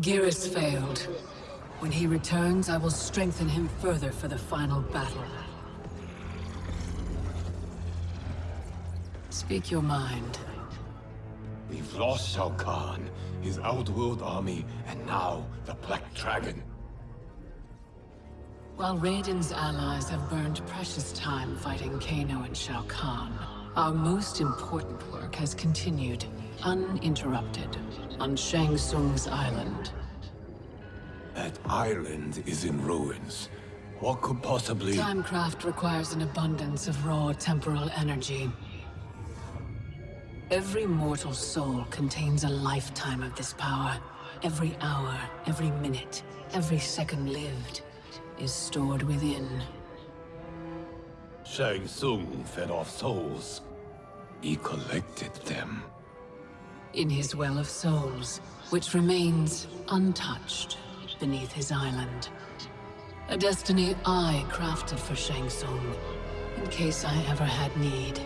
Geras failed. When he returns, I will strengthen him further for the final battle. Speak your mind. We've lost Shao Kahn, his Outworld army, and now the Black Dragon. While Raiden's allies have burned precious time fighting Kano and Shao Kahn, our most important work has continued, uninterrupted, on Shang Tsung's island. That island is in ruins. What could possibly... Timecraft requires an abundance of raw temporal energy. Every mortal soul contains a lifetime of this power. Every hour, every minute, every second lived is stored within. Shang Tsung fed off souls. He collected them. In his Well of Souls, which remains untouched beneath his island. A destiny I crafted for Shang Tsung, in case I ever had need.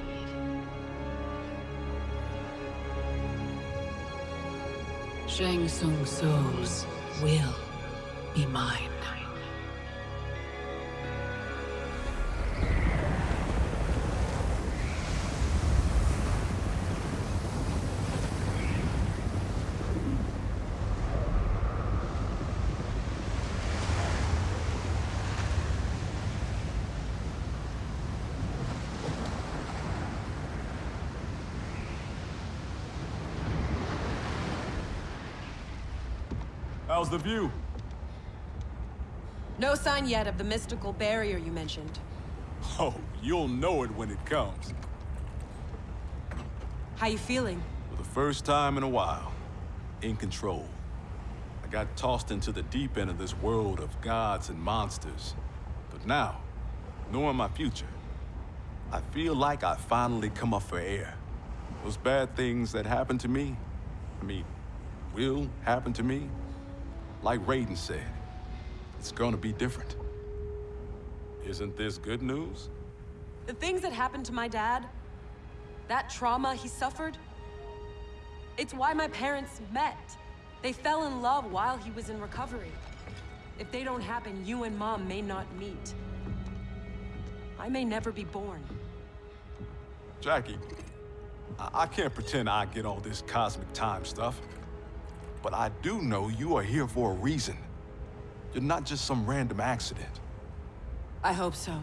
Shang Tsung's souls will be mine. How's the view? No sign yet of the mystical barrier you mentioned. Oh, you'll know it when it comes. How you feeling? For the first time in a while, in control. I got tossed into the deep end of this world of gods and monsters. But now, knowing my future, I feel like I finally come up for air. Those bad things that happened to me, I mean, will happen to me, like Raiden said, it's gonna be different. Isn't this good news? The things that happened to my dad, that trauma he suffered, it's why my parents met. They fell in love while he was in recovery. If they don't happen, you and Mom may not meet. I may never be born. Jackie, I, I can't pretend I get all this cosmic time stuff. But I do know you are here for a reason. You're not just some random accident. I hope so.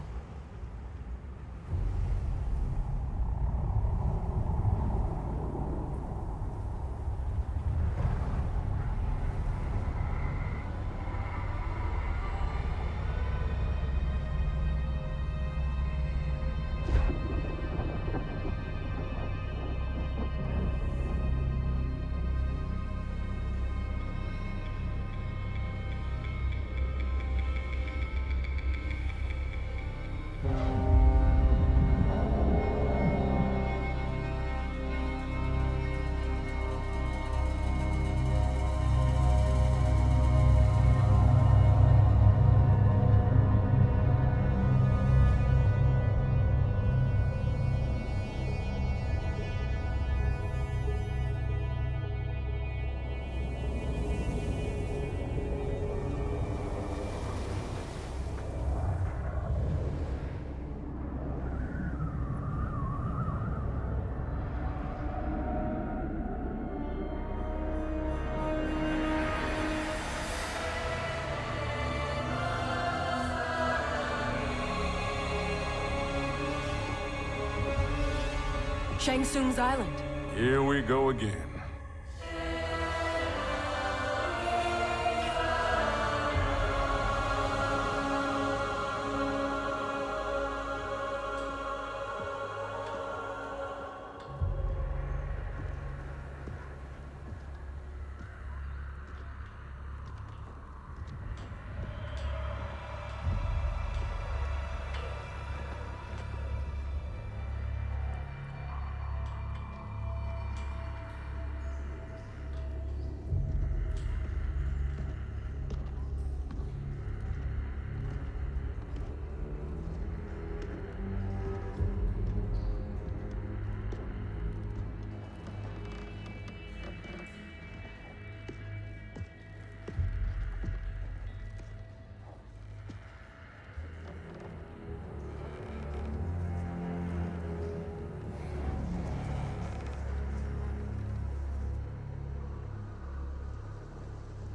Shang Tsung's island. Here we go again.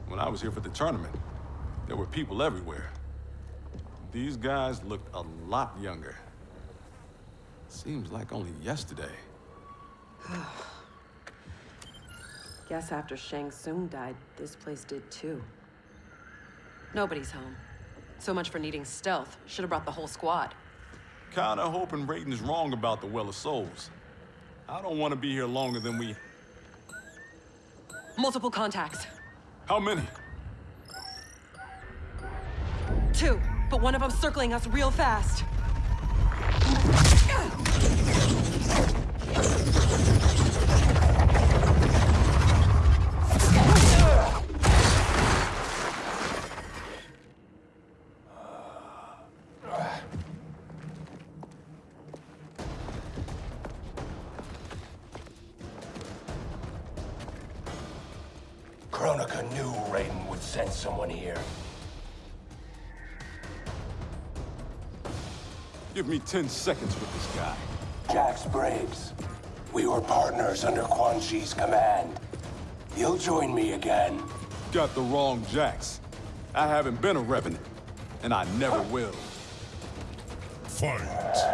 When I was here for the tournament, there were people everywhere. These guys looked a lot younger. Seems like only yesterday. Guess after Shang Tsung died, this place did too. Nobody's home. So much for needing stealth. Should have brought the whole squad. Kinda hoping Raiden's wrong about the Well of Souls. I don't want to be here longer than we... Multiple contacts. How many? Two, but one of them circling us real fast. Kronika knew Raiden would send someone here. Give me 10 seconds with this guy. Jax Briggs. We were partners under Quan Chi's command. You'll join me again. Got the wrong Jax. I haven't been a Revenant, and I never will. Fight!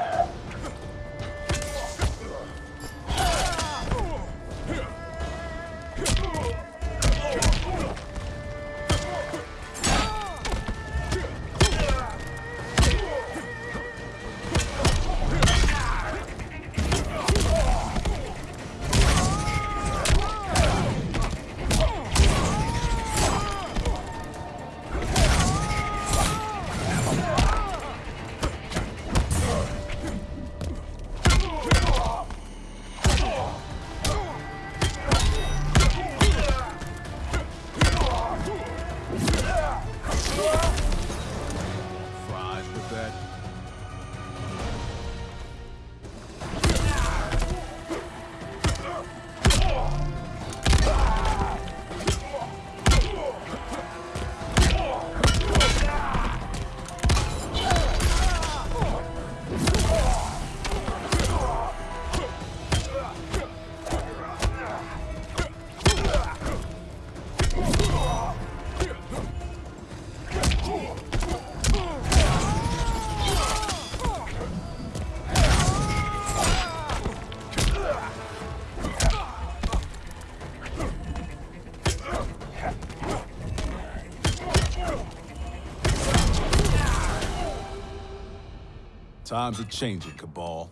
Times are changing, Kabal.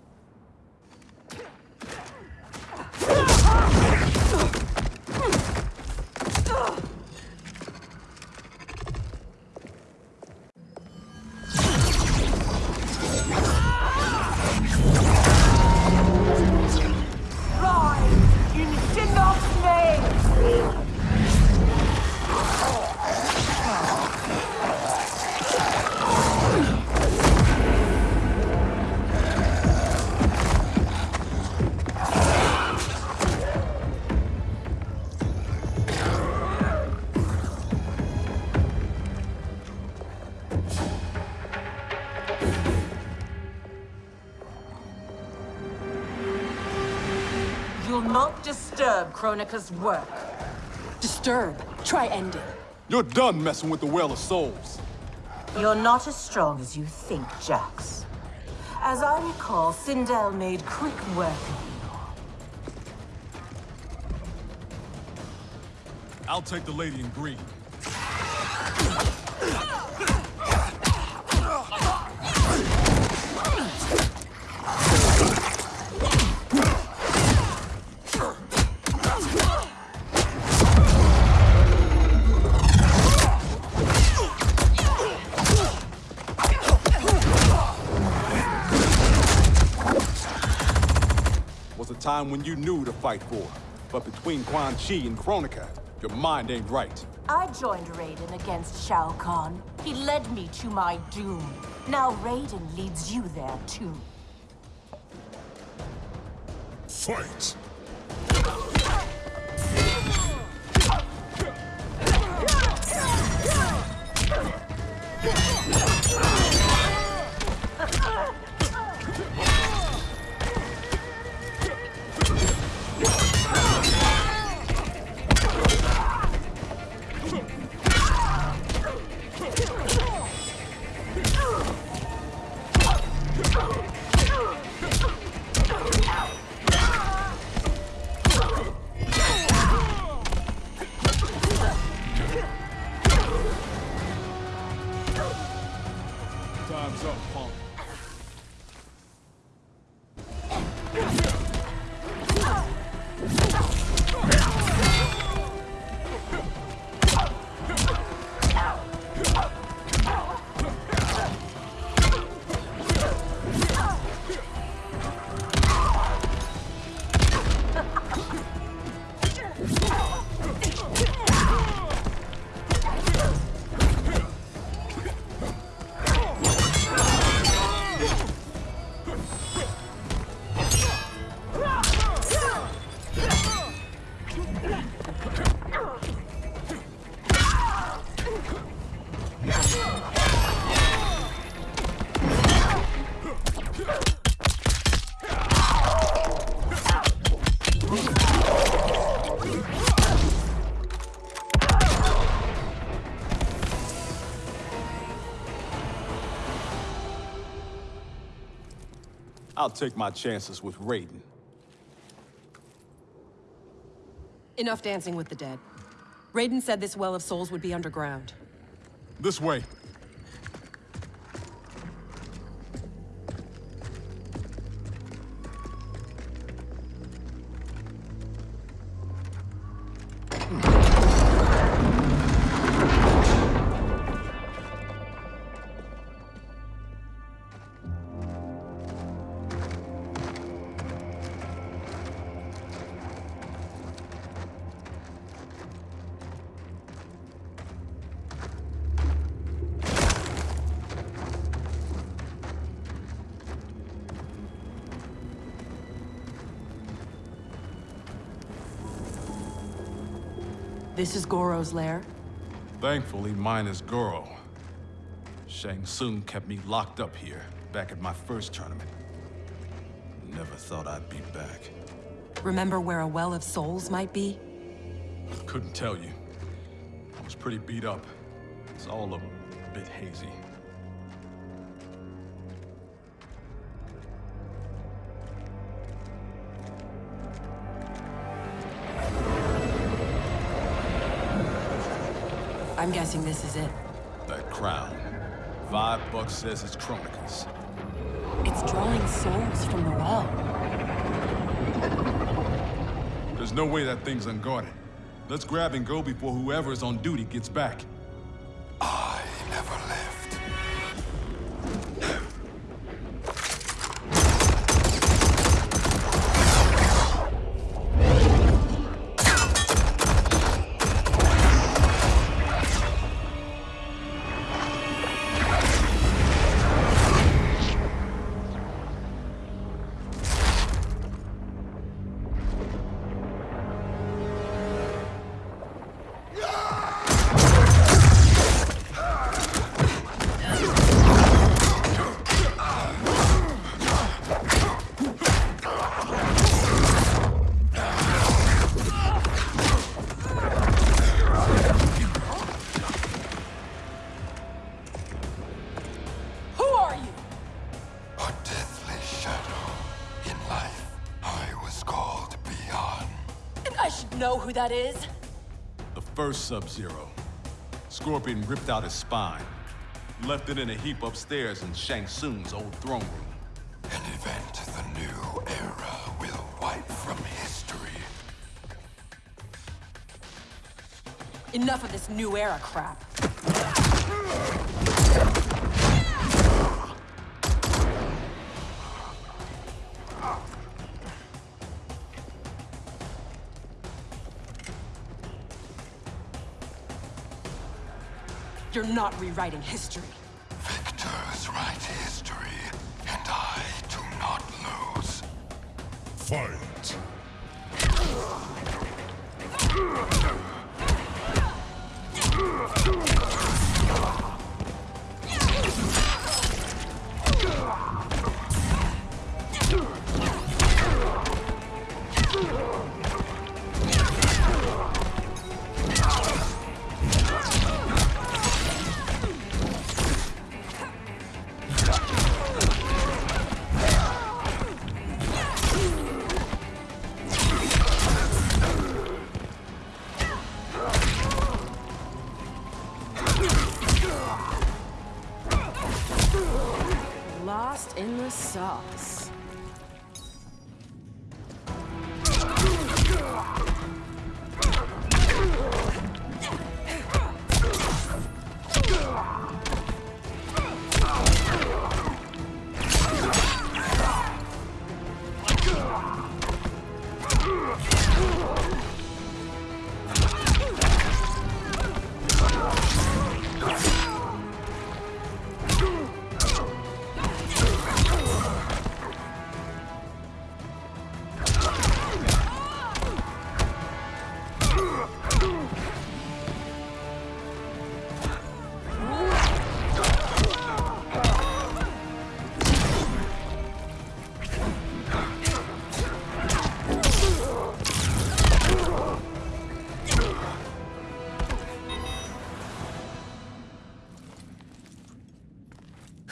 Disturb Kronika's work. Disturb. Try ending. You're done messing with the Well of Souls. You're not as strong as you think, Jax. As I recall, Sindel made quick work of you. I'll take the lady in green. Time when you knew to fight for. But between Quan Chi and Kronika, your mind ain't right. I joined Raiden against Shao Kahn. He led me to my doom. Now Raiden leads you there, too. Fight! I'll take my chances with Raiden. Enough dancing with the dead. Raiden said this Well of Souls would be underground. This way. This is Goro's lair? Thankfully, mine is Goro. Shang Tsung kept me locked up here, back at my first tournament. Never thought I'd be back. Remember where a Well of Souls might be? Couldn't tell you. I was pretty beat up. It's all a bit hazy. I'm guessing this is it. That crown. Five bucks says it's Kronika's. It's drawing souls from the well. There's no way that thing's unguarded. Let's grab and go before whoever's on duty gets back. Who that is. The first Sub-Zero. Scorpion ripped out his spine. Left it in a heap upstairs in Shang Tsung's old throne room. An event the new era will wipe from history. Enough of this new era crap. You're not rewriting history. Victors write history, and I do not lose. Fight!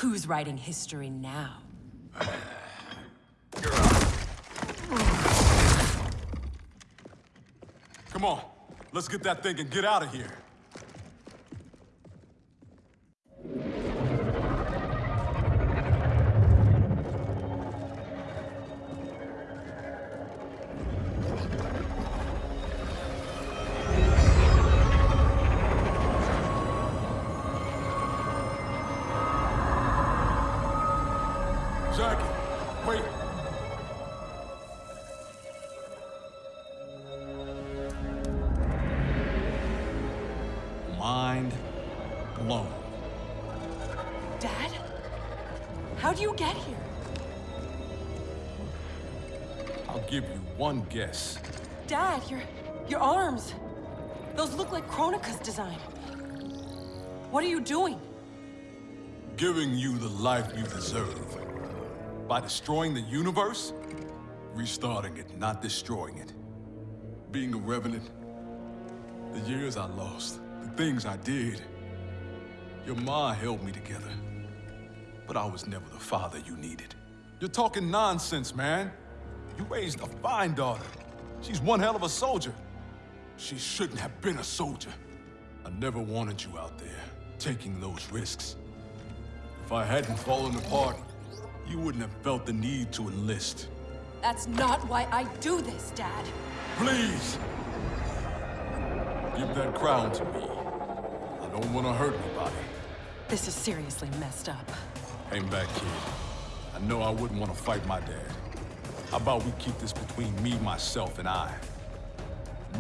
Who's writing history now? Come on, let's get that thing and get out of here. I'll give you one guess. Dad, your... your arms. Those look like Kronika's design. What are you doing? Giving you the life you deserve. By destroying the universe? Restarting it, not destroying it. Being a revenant. The years I lost. The things I did. Your ma held me together. But I was never the father you needed. You're talking nonsense, man. You raised a fine daughter. She's one hell of a soldier. She shouldn't have been a soldier. I never wanted you out there, taking those risks. If I hadn't fallen apart, you wouldn't have felt the need to enlist. That's not why I do this, Dad. Please! Give that crown to me. I don't want to hurt anybody. This is seriously messed up. Hang back, kid. I know I wouldn't want to fight my dad. How about we keep this between me, myself, and I?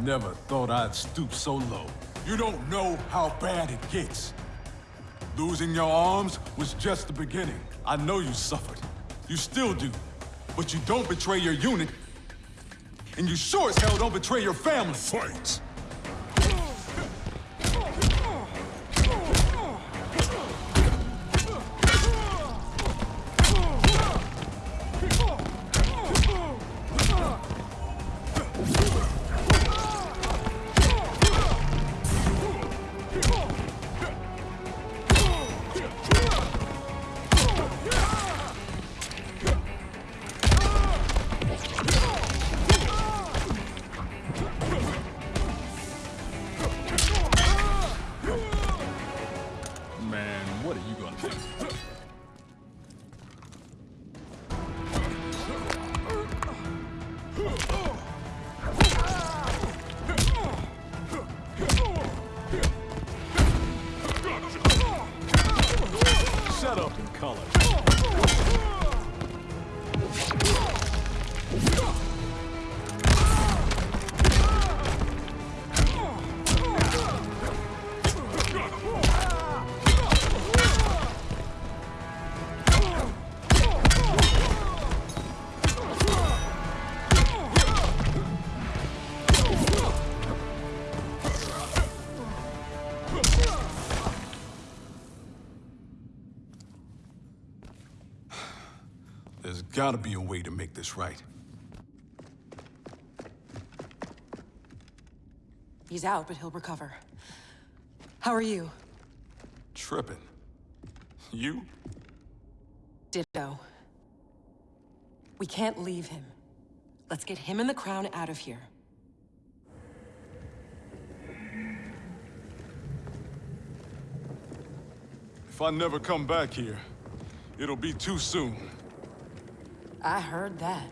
Never thought I'd stoop so low. You don't know how bad it gets. Losing your arms was just the beginning. I know you suffered. You still do. But you don't betray your unit. And you sure as hell don't betray your family. Fight! Gotta be a way to make this right. He's out, but he'll recover. How are you? Tripping. You? Ditto. We can't leave him. Let's get him and the crown out of here. If I never come back here, It'll be too soon. I heard that.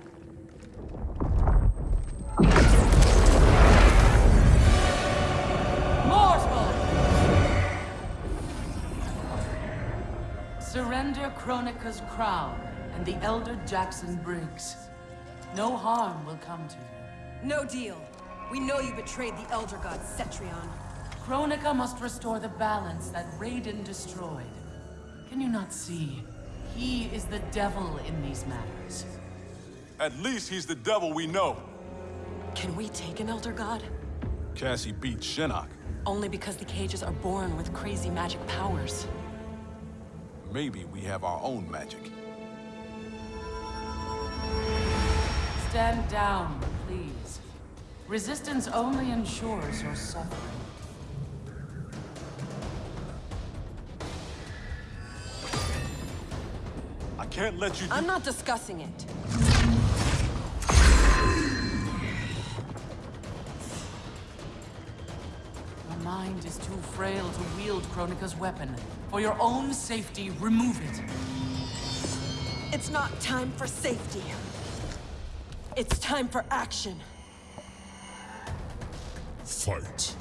Mortal! Surrender Kronika's crown and the Elder Jackson Briggs. No harm will come to you. No deal. We know you betrayed the Elder God Cetrion. Kronika must restore the balance that Raiden destroyed. Can you not see? He is the devil in these matters. At least he's the devil we know. Can we take an Elder God? Cassie beat Shinnok. Only because the cages are born with crazy magic powers. Maybe we have our own magic. Stand down, please. Resistance only ensures your suffering. Can't let you I'm not discussing it. Your mind is too frail to wield Kronika's weapon. For your own safety, remove it. It's not time for safety. It's time for action. Fight.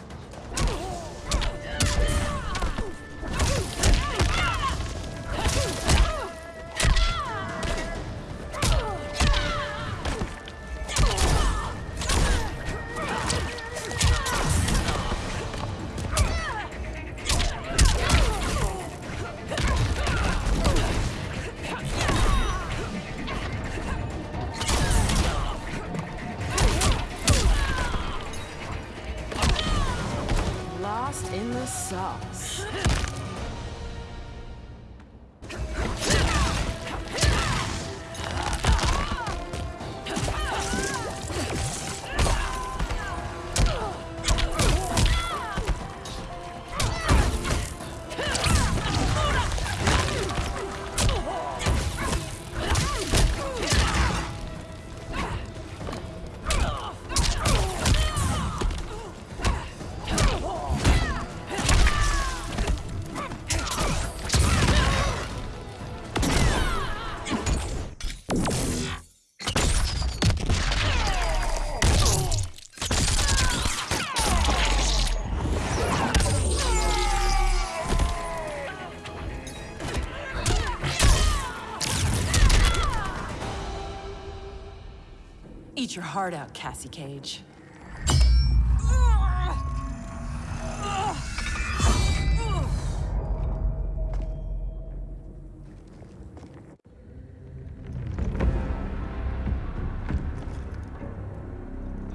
Your heart out, Cassie Cage.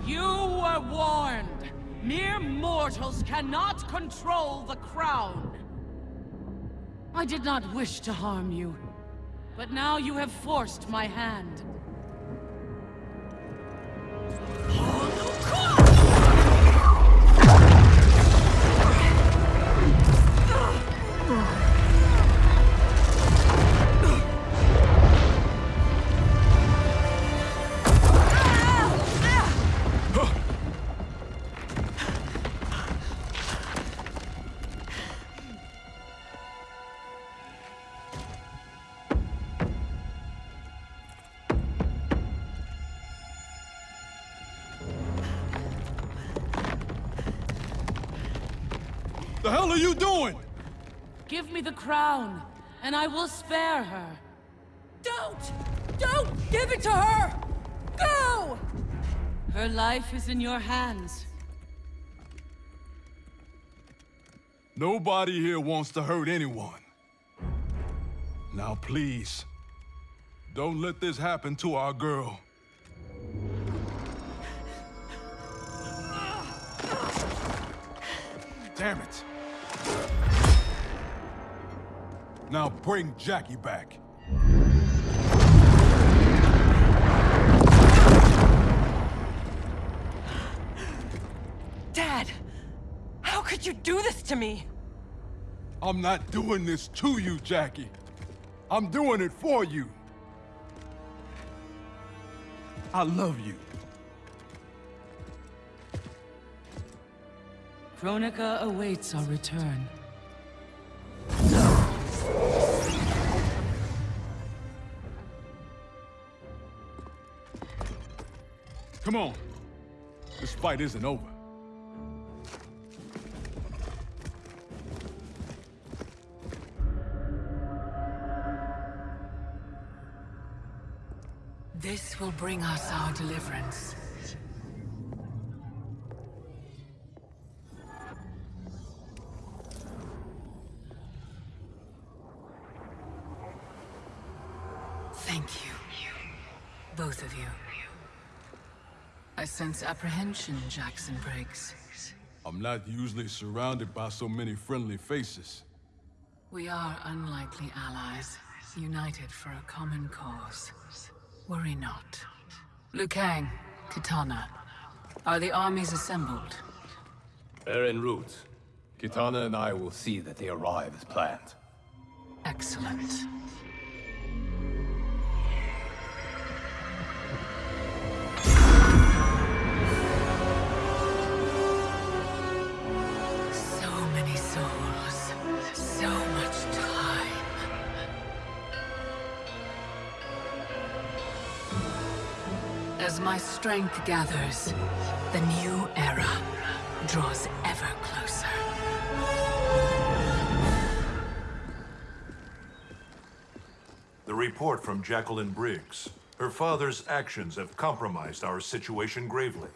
You were warned! Mere mortals cannot control the crown! I did not wish to harm you, but now you have forced my hand. Hell are you doing? Give me the crown, and I will spare her. Don't! Don't give it to her! Go! Her life is in your hands. Nobody here wants to hurt anyone. Now please, don't let this happen to our girl. Damn it. Now bring Jackie back. Dad! How could you do this to me? I'm not doing this to you, Jackie. I'm doing it for you. I love you. Kronika awaits our return. Come on. This fight isn't over. This will bring us our deliverance. Thank you. Both of you. I sense apprehension, Jackson Briggs. I'm not usually surrounded by so many friendly faces. We are unlikely allies, united for a common cause. Worry not. Liu Kang, Kitana, are the armies assembled? They're en route. Kitana and I will see that they arrive as planned. Excellent. My strength gathers, the new era draws ever closer. The report from Jacqueline Briggs. Her father's actions have compromised our situation gravely.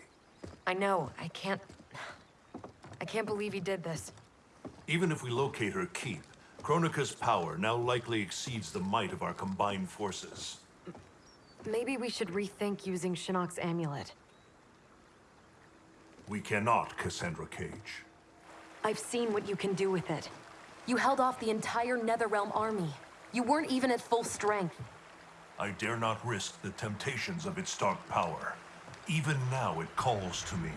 I know. I can't... I can't believe he did this. Even if we locate her keep, Kronika's power now likely exceeds the might of our combined forces. Maybe we should rethink using Shinnok's amulet. We cannot, Cassandra Cage. I've seen what you can do with it. You held off the entire Netherrealm army. You weren't even at full strength. I dare not risk the temptations of its dark power. Even now it calls to me.